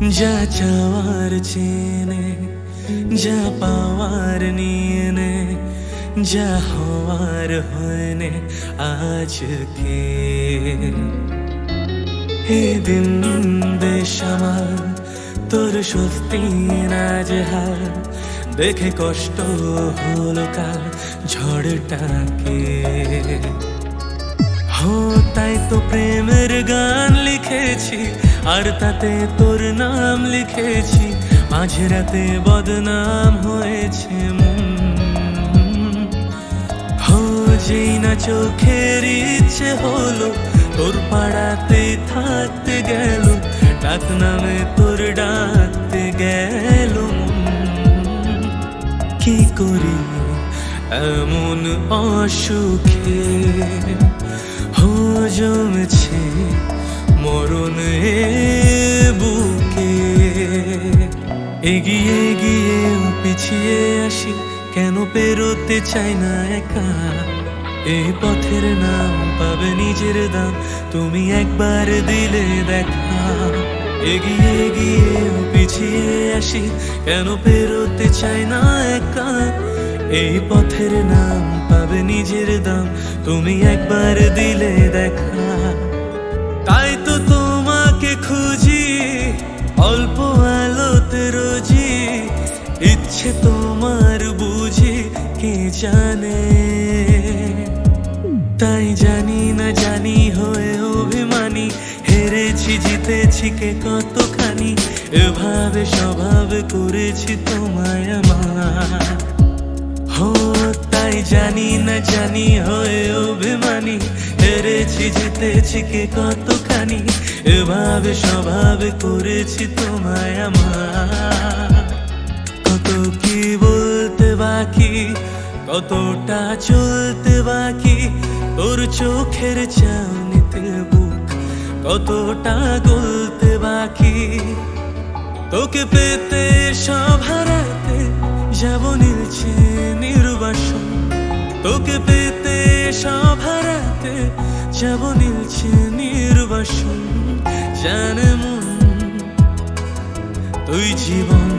যা চাওয়ার চেনে, যা পাওয়ার নিয়ে নে যা হওয়ার হয়নে আজকে। হে দিন দেশ আমার, তোর সত্যি নাজেহাল দেখে কষ্ট হলো কার ঝড়টাকে। হো তাই তো প্রেমের গান লিখেছি আর তাতে তোর নাম লিখেছি মাঝে রাতে বদনাম হয়েছে যেই না চোখের ইচ্ছে হলো, তোর পাড়াতে থাকতে গেল, ডাক নামে তোর ডাকতে গেল। কি করি এমন অসুখে হো, জমেছে মরণ এগিয়ে গিয়ে পিছিয়ে আসি, কেন পেরোতে চাই না একা? এই পথের নাম পাবে নিজের দাম, তুমি একবার দিলে দেখা। এগিয়ে গিয়ে পিছিয়ে আসি, কেন পেরোতে চাই না একা? এই পথের নাম পাবে নিজের দাম, তুমি একবার দিলে দেখা। জানে তাই জানি না জানি হয়ে অভিমানী হেরেছি জিতেছি কে কতখানি? এভাবে স্বভাব করেছি তোমায় আমার। হো, তাই জানি না জানি, হয়ে অভিমানী। হেরেছি, জিতেছি কে কতখানি? এভাবে স্বভাব করেছি তোমায় আমার। কত কি বলতে বাকি? কতটা চলতে বাকি? তোর চোখের চাউনিতে বুক কতটা গলতে বাকি? তোকে পেতে সব হারাতে যাব নীলছে নির্বাসন। তোকে পেতে সব হারাতে যাব নীলছে নির্বাসন। জানে মন, তুই জীবন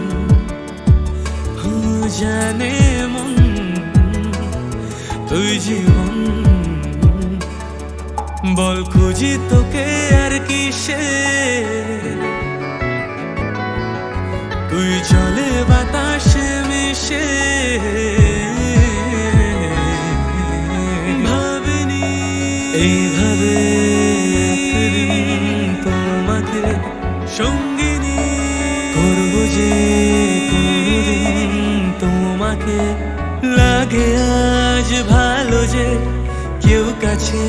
জানে বল খুঁজি তোকে আর কিসে? তুই চলে বাতাসে মিশে। ভাবিনি, এইভাবে তোমাকে সঙ্গিনী করব যে তোমাকে। লাগে আজ ভালো যে কেউ কাছে।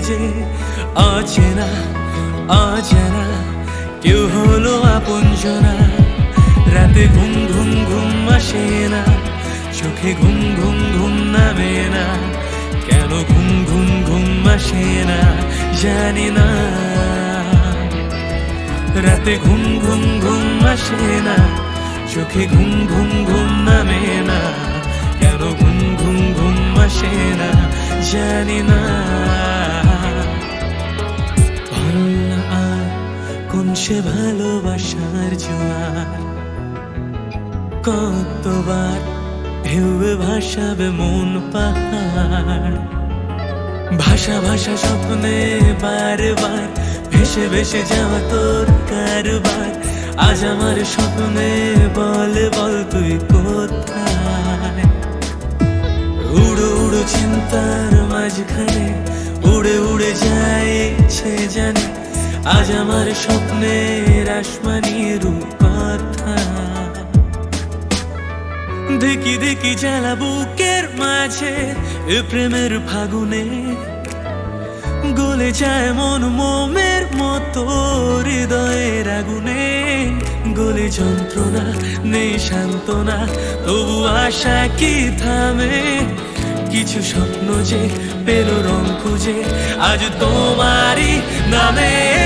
যে অচেনা অজানা কেউ হলো আপনজনা রাতে ঘুম ঘুম ঘুম আসে না চোখে ঘুম ঘুম ঘুম নামে না কেন ঘুম ঘুম ঘুম আসে না জানি না রাতে ঘুম ঘুম ঘুম আসে না চোখে ঘুম ঘুম ঘুম নামে না কেন ঘুম ঘুম ঘুম আসে না জানি না কোন সে ভালোবাসার জোয়ার। কতবার ঢেউবে ভাসাবে মন পাহাড়। ভাষা ভাষা স্বপ্নে বারবার ভেসে ভেসে যাওয়া তোর কারবার। আজ আমার স্বপ্নে বলে, বল তুই কোথায়? উড়ো উড়ো চিন্তার মাঝখানে উড়ে উড়ে যায় আজ আমার স্বপ্নের আসমানি রূপ কথা দেখি দেখি জ্বালা বুকের মাঝে প্রেমের ফাগুনে। গলে যায় মন মোমের মতো হৃদয়ের আগুনে। গলে যন্ত্রণা, নেই সান্ত্বনা, তবু আশা কি থামে? কিছু স্বপ্ন যে, পেল রং খুঁজে, আজ তোমারই নামে।